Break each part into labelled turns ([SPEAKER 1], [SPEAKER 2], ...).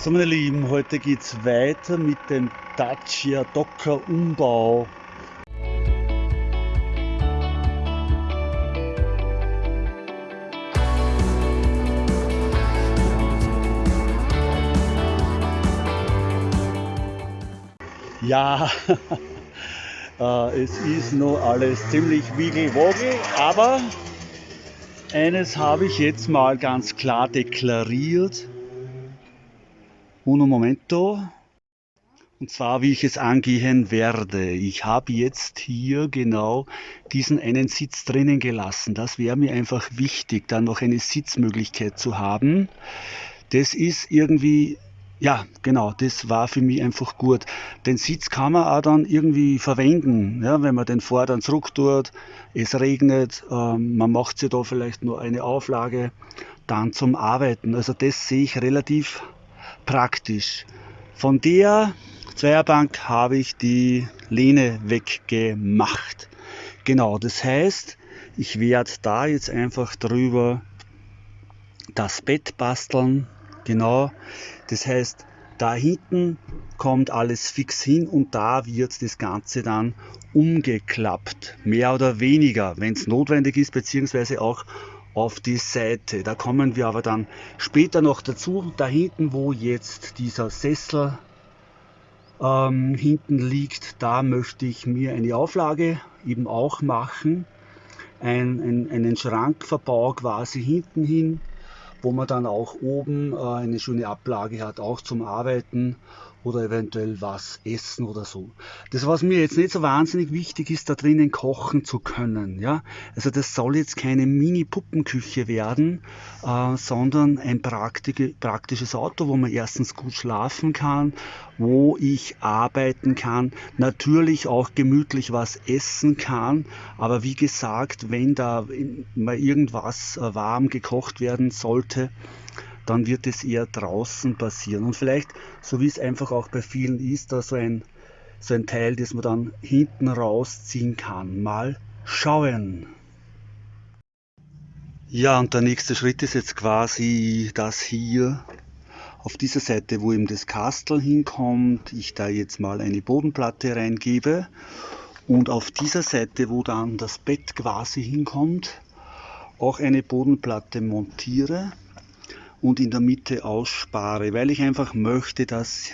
[SPEAKER 1] So meine Lieben, heute geht es weiter mit dem Dacia Docker Umbau. Ja, äh, es ist noch alles ziemlich wiegelwogel, aber eines habe ich jetzt mal ganz klar deklariert Uno momento. Und zwar, wie ich es angehen werde. Ich habe jetzt hier genau diesen einen Sitz drinnen gelassen. Das wäre mir einfach wichtig, dann noch eine Sitzmöglichkeit zu haben. Das ist irgendwie, ja, genau, das war für mich einfach gut. Den Sitz kann man auch dann irgendwie verwenden, ja, wenn man den vor zurück tut, es regnet, ähm, man macht sich da vielleicht nur eine Auflage, dann zum Arbeiten. Also das sehe ich relativ praktisch. Von der Zweierbank habe ich die Lehne weggemacht. Genau, das heißt, ich werde da jetzt einfach drüber das Bett basteln. Genau, das heißt, da hinten kommt alles fix hin und da wird das Ganze dann umgeklappt. Mehr oder weniger, wenn es notwendig ist, beziehungsweise auch auf die Seite. Da kommen wir aber dann später noch dazu. Da hinten, wo jetzt dieser Sessel ähm, hinten liegt, da möchte ich mir eine Auflage eben auch machen. Ein, ein, einen Schrankverbau quasi hinten hin, wo man dann auch oben äh, eine schöne Ablage hat, auch zum Arbeiten oder eventuell was essen oder so. Das, was mir jetzt nicht so wahnsinnig wichtig ist, da drinnen kochen zu können. Ja? Also das soll jetzt keine Mini-Puppenküche werden, äh, sondern ein praktisches Auto, wo man erstens gut schlafen kann, wo ich arbeiten kann, natürlich auch gemütlich was essen kann, aber wie gesagt, wenn da mal irgendwas äh, warm gekocht werden sollte, dann wird es eher draußen passieren. Und vielleicht, so wie es einfach auch bei vielen ist, da so ein, so ein Teil, das man dann hinten rausziehen kann. Mal schauen. Ja, und der nächste Schritt ist jetzt quasi das hier auf dieser Seite, wo eben das Kastel hinkommt, ich da jetzt mal eine Bodenplatte reingebe und auf dieser Seite, wo dann das Bett quasi hinkommt, auch eine Bodenplatte montiere und in der Mitte ausspare, weil ich einfach möchte, dass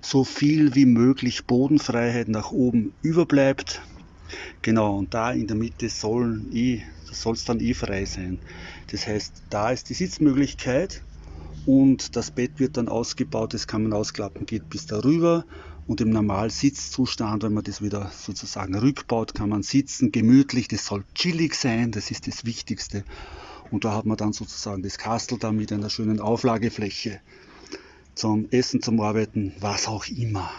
[SPEAKER 1] so viel wie möglich Bodenfreiheit nach oben überbleibt. Genau, und da in der Mitte soll eh, es dann eh frei sein. Das heißt, da ist die Sitzmöglichkeit und das Bett wird dann ausgebaut, das kann man ausklappen, geht bis darüber und im Normalsitzzustand, wenn man das wieder sozusagen rückbaut, kann man sitzen, gemütlich, das soll chillig sein, das ist das Wichtigste und da hat man dann sozusagen das Kastel da mit einer schönen Auflagefläche zum Essen, zum Arbeiten, was auch immer.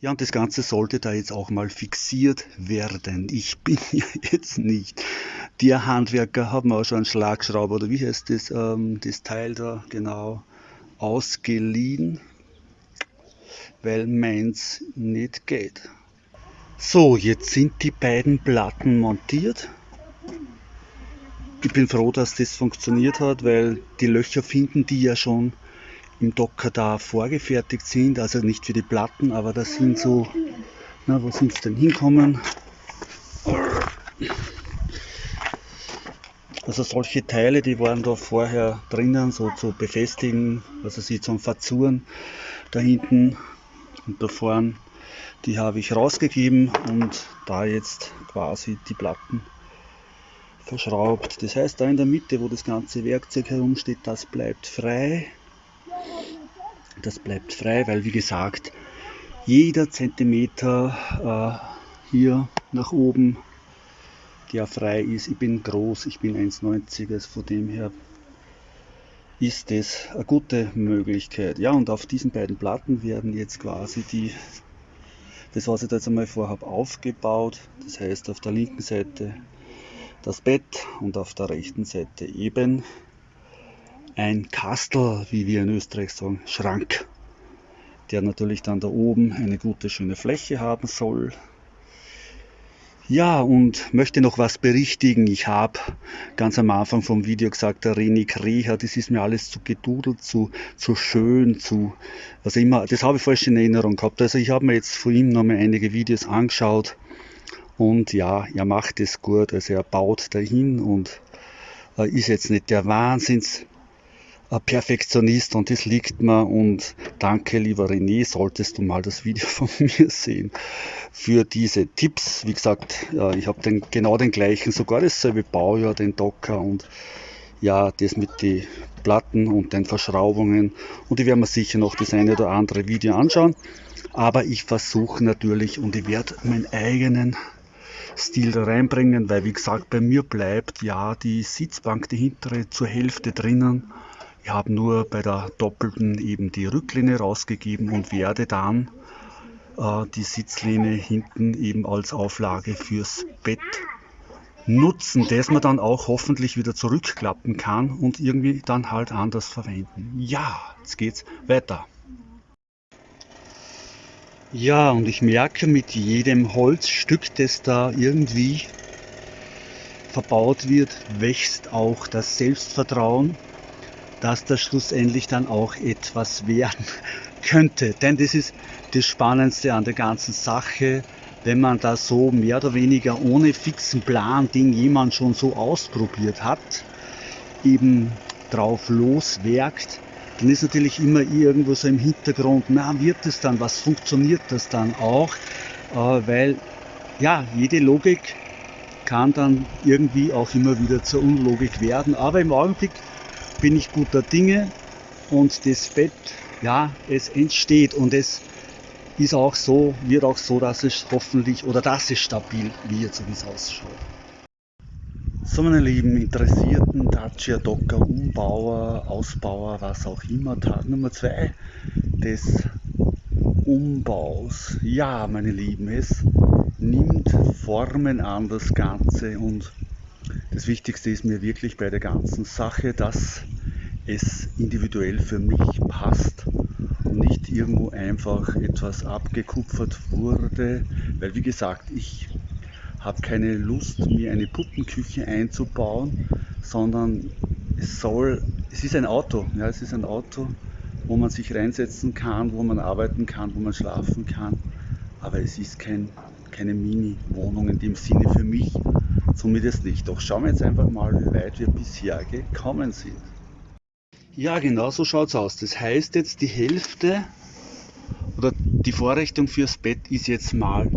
[SPEAKER 1] Ja, und das Ganze sollte da jetzt auch mal fixiert werden. Ich bin ja jetzt nicht der Handwerker, haben wir auch schon einen Schlagschrauber oder wie heißt das, ähm, das Teil da genau ausgeliehen, weil meins nicht geht. So, jetzt sind die beiden Platten montiert ich bin froh, dass das funktioniert hat, weil die Löcher finden die ja schon im Docker da vorgefertigt sind, also nicht für die Platten, aber das sind so, na, wo sind sie denn hinkommen? Also solche Teile, die waren da vorher drinnen, so zu befestigen, also sie zum Verzuren da hinten und da vorne, die habe ich rausgegeben und da jetzt quasi die Platten verschraubt. Das heißt, da in der Mitte, wo das ganze Werkzeug herumsteht, das bleibt frei. Das bleibt frei, weil wie gesagt, jeder Zentimeter äh, hier nach oben, der frei ist, ich bin groß, ich bin 1,90, also von dem her ist das eine gute Möglichkeit. Ja, und auf diesen beiden Platten werden jetzt quasi die, das was ich da jetzt einmal vorhabe, aufgebaut. Das heißt, auf der linken Seite das Bett und auf der rechten Seite eben ein Kastel, wie wir in Österreich sagen, Schrank, der natürlich dann da oben eine gute schöne Fläche haben soll. Ja, und möchte noch was berichtigen. Ich habe ganz am Anfang vom Video gesagt, der René Kreher, das ist mir alles zu gedudelt, zu, zu schön, zu, was immer, das habe ich falsch in Erinnerung gehabt. Also ich habe mir jetzt von ihm nochmal einige Videos angeschaut und ja, er macht es gut, also er baut dahin und äh, ist jetzt nicht der Wahnsinns Perfektionist und das liegt mir. Und danke lieber René, solltest du mal das Video von mir sehen für diese Tipps. Wie gesagt, ich habe den, genau den gleichen, sogar dasselbe Baujahr, den Docker und ja, das mit den Platten und den Verschraubungen. Und ich werde mir sicher noch das eine oder andere Video anschauen, aber ich versuche natürlich und ich werde meinen eigenen Stil reinbringen, weil wie gesagt, bei mir bleibt ja die Sitzbank, die hintere zur Hälfte drinnen ich habe nur bei der doppelten eben die Rücklehne rausgegeben und werde dann äh, die Sitzlehne hinten eben als Auflage fürs Bett nutzen, das man dann auch hoffentlich wieder zurückklappen kann und irgendwie dann halt anders verwenden. Ja, jetzt geht's weiter. Ja, und ich merke mit jedem Holzstück, das da irgendwie verbaut wird, wächst auch das Selbstvertrauen dass das schlussendlich dann auch etwas werden könnte. Denn das ist das Spannendste an der ganzen Sache, wenn man da so mehr oder weniger ohne fixen Plan, den jemand schon so ausprobiert hat, eben drauf loswerkt, dann ist natürlich immer irgendwo so im Hintergrund, na wird es dann, was funktioniert das dann auch, äh, weil ja, jede Logik kann dann irgendwie auch immer wieder zur Unlogik werden, aber im Augenblick bin ich guter Dinge und das Bett, ja, es entsteht und es ist auch so, wird auch so, dass es hoffentlich oder dass es stabil wird, so wie es ausschaut. So meine lieben Interessierten, Dacia, Docker, Umbauer, Ausbauer, was auch immer, Tag Nummer 2 des Umbaus. Ja, meine Lieben, es nimmt Formen an das Ganze und das Wichtigste ist mir wirklich bei der ganzen Sache, dass es individuell für mich passt und nicht irgendwo einfach etwas abgekupfert wurde, weil wie gesagt, ich habe keine Lust, mir eine Puppenküche einzubauen, sondern es soll, es ist ein Auto, ja, es ist ein Auto, wo man sich reinsetzen kann, wo man arbeiten kann, wo man schlafen kann, aber es ist kein, keine Mini-Wohnung in dem Sinne für mich, zumindest nicht. Doch schauen wir jetzt einfach mal, wie weit wir bisher gekommen sind. Ja, genau so schaut es aus. Das heißt jetzt, die Hälfte oder die Vorrichtung fürs Bett ist jetzt mal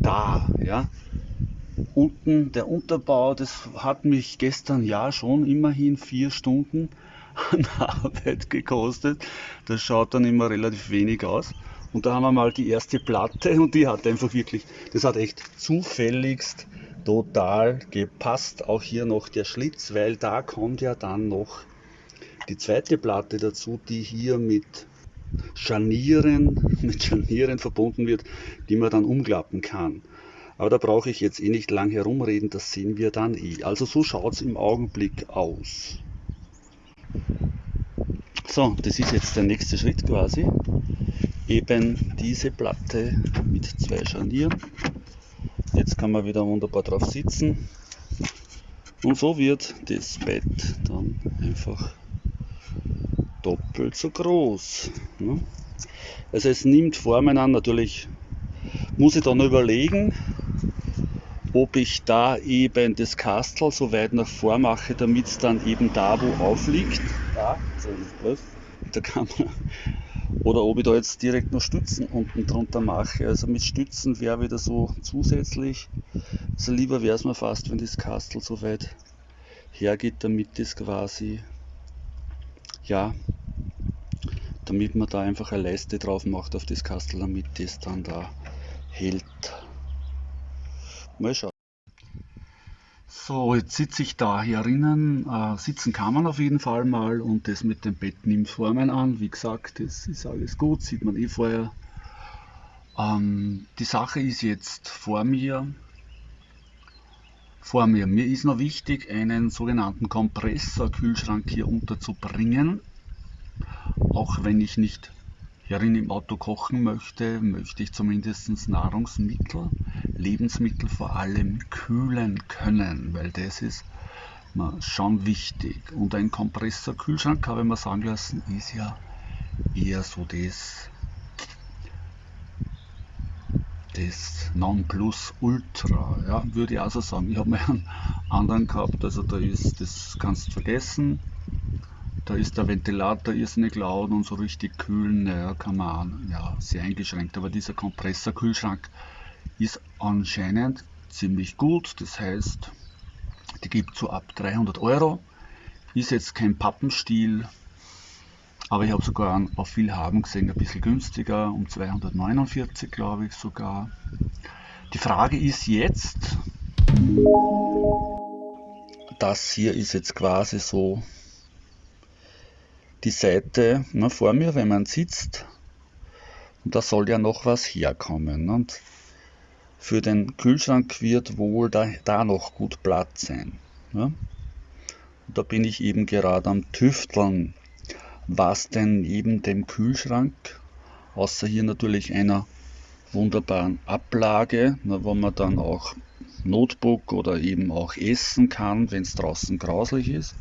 [SPEAKER 1] da. Ja? Unten der Unterbau, das hat mich gestern ja schon immerhin vier Stunden an Arbeit gekostet. Das schaut dann immer relativ wenig aus. Und da haben wir mal die erste Platte und die hat einfach wirklich, das hat echt zufälligst total gepasst. Auch hier noch der Schlitz, weil da kommt ja dann noch die zweite Platte dazu, die hier mit Scharnieren, mit Scharnieren verbunden wird, die man dann umklappen kann. Aber da brauche ich jetzt eh nicht lang herumreden, das sehen wir dann eh. Also so schaut es im Augenblick aus. So, das ist jetzt der nächste Schritt quasi. Eben diese Platte mit zwei Scharnieren. Jetzt kann man wieder wunderbar drauf sitzen. Und so wird das Bett dann einfach doppelt so groß. Ne? Also es nimmt Formen an, natürlich muss ich dann überlegen, ob ich da eben das Kastel so weit nach vor mache, damit es dann eben da wo aufliegt, da, mit der Kamera, oder ob ich da jetzt direkt noch Stützen unten drunter mache. Also mit Stützen wäre wieder so zusätzlich, also lieber wäre es mir fast, wenn das Kastel so weit hergeht, damit das quasi ja, damit man da einfach eine Leiste drauf macht auf das Kastel, damit das dann da hält. Mal schauen. So, jetzt sitze ich da herinnen. Äh, sitzen kann man auf jeden Fall mal und das mit dem Bett nimmt Formen an. Wie gesagt, das ist alles gut, sieht man eh vorher. Ähm, die Sache ist jetzt vor mir. Vor mir. Mir ist noch wichtig, einen sogenannten Kompressorkühlschrank hier unterzubringen auch wenn ich nicht hierin im Auto kochen möchte, möchte ich zumindest Nahrungsmittel, Lebensmittel vor allem kühlen können, weil das ist schon wichtig. Und ein Kompressorkühlschrank, habe ich mir sagen lassen, ist ja eher so das, das Nonplusultra, ja, würde ich also sagen. Ich habe mir einen anderen gehabt, also da ist, das kannst du vergessen, da ist der Ventilator irrsinnig laut und so richtig kühlen, naja, kann man ja, sehr eingeschränkt. Aber dieser Kompressorkühlschrank ist anscheinend ziemlich gut. Das heißt, die gibt so ab 300 Euro. Ist jetzt kein Pappenstiel, aber ich habe sogar einen auf viel haben gesehen, ein bisschen günstiger, um 249 glaube ich sogar. Die Frage ist jetzt, das hier ist jetzt quasi so die Seite ne, vor mir, wenn man sitzt. Und da soll ja noch was herkommen. Und für den Kühlschrank wird wohl da, da noch gut Platz sein. Ne? Und da bin ich eben gerade am Tüfteln, was denn neben dem Kühlschrank, außer hier natürlich einer wunderbaren Ablage, ne, wo man dann auch Notebook oder eben auch essen kann, wenn es draußen grauslich ist,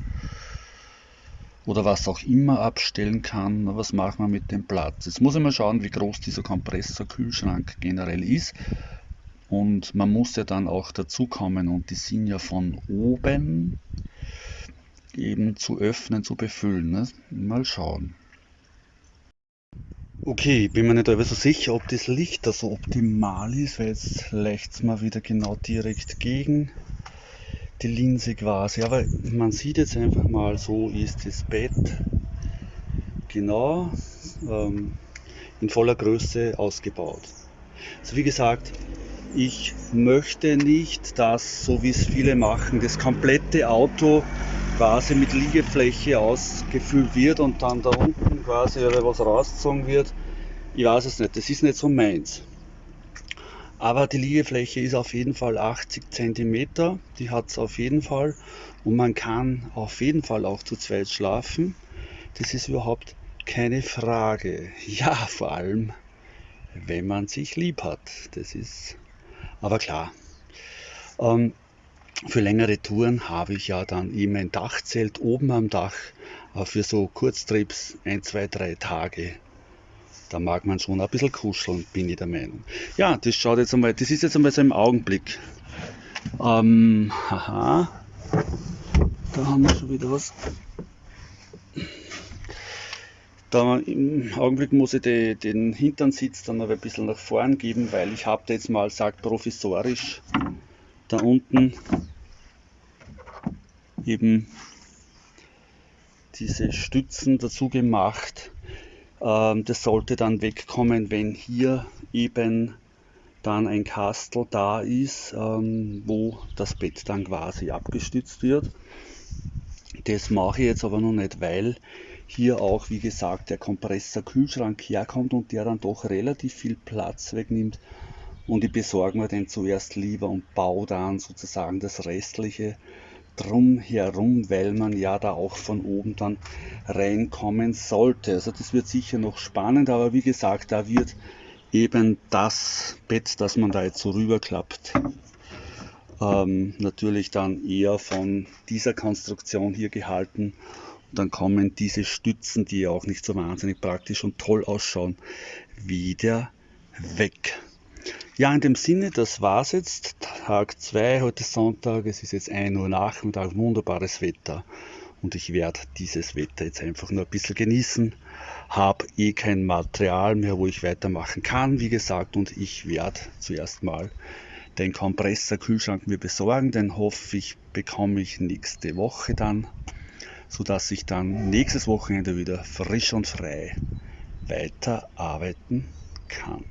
[SPEAKER 1] oder was auch immer abstellen kann. Was machen wir mit dem Platz? Jetzt muss ich mal schauen, wie groß dieser Kompressorkühlschrank generell ist. Und man muss ja dann auch dazu kommen und die sind ja von oben eben zu öffnen, zu befüllen. Ne? Mal schauen. Okay, bin mir nicht so sicher, ob das Licht da so optimal ist, weil jetzt es mal wieder genau direkt gegen die Linse quasi. Aber man sieht jetzt einfach mal, so ist das Bett genau ähm, in voller Größe ausgebaut. Also wie gesagt, ich möchte nicht, dass, so wie es viele machen, das komplette Auto quasi mit Liegefläche ausgefüllt wird und dann da unten quasi was rausgezogen wird. Ich weiß es nicht, das ist nicht so meins. Aber die Liegefläche ist auf jeden Fall 80 cm, die hat es auf jeden Fall. Und man kann auf jeden Fall auch zu zweit schlafen. Das ist überhaupt keine Frage. Ja, vor allem, wenn man sich lieb hat. Das ist aber klar. Ähm, für längere Touren habe ich ja dann eben ein Dachzelt oben am Dach äh, für so Kurztrips, ein, zwei, drei Tage da mag man schon ein bisschen kuscheln, bin ich der Meinung. Ja, das schaut jetzt einmal, das ist jetzt einmal so im Augenblick. Ähm, haha, da haben wir schon wieder was. Da im Augenblick muss ich die, den Hinternsitz dann noch ein bisschen nach vorn geben, weil ich habe jetzt mal, sagt provisorisch, da unten eben diese Stützen dazu gemacht, das sollte dann wegkommen, wenn hier eben dann ein Kastel da ist, ähm, wo das Bett dann quasi abgestützt wird. Das mache ich jetzt aber noch nicht, weil hier auch, wie gesagt, der Kompressor-Kühlschrank herkommt und der dann doch relativ viel Platz wegnimmt. Und ich besorge mir den zuerst lieber und baue dann sozusagen das restliche drum herum, weil man ja da auch von oben dann reinkommen sollte. Also das wird sicher noch spannend, aber wie gesagt, da wird eben das Bett, das man da jetzt so rüberklappt, ähm, natürlich dann eher von dieser Konstruktion hier gehalten. Und dann kommen diese Stützen, die ja auch nicht so wahnsinnig praktisch und toll ausschauen, wieder weg. Ja, in dem Sinne, das war's jetzt. Tag 2, heute Sonntag, es ist jetzt 1 Uhr Nachmittag, wunderbares Wetter. Und ich werde dieses Wetter jetzt einfach nur ein bisschen genießen. Habe eh kein Material mehr, wo ich weitermachen kann, wie gesagt. Und ich werde zuerst mal den Kompressor-Kühlschrank mir besorgen. Den hoffe ich, bekomme ich nächste Woche dann, sodass ich dann nächstes Wochenende wieder frisch und frei weiterarbeiten kann.